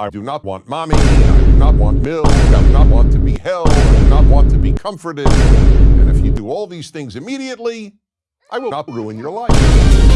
I do not want mommy. I do not want milk. I do not want to be held. I do not want to be comforted. And if you do all these things immediately, I will not ruin your life.